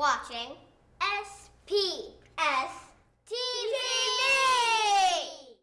watching. S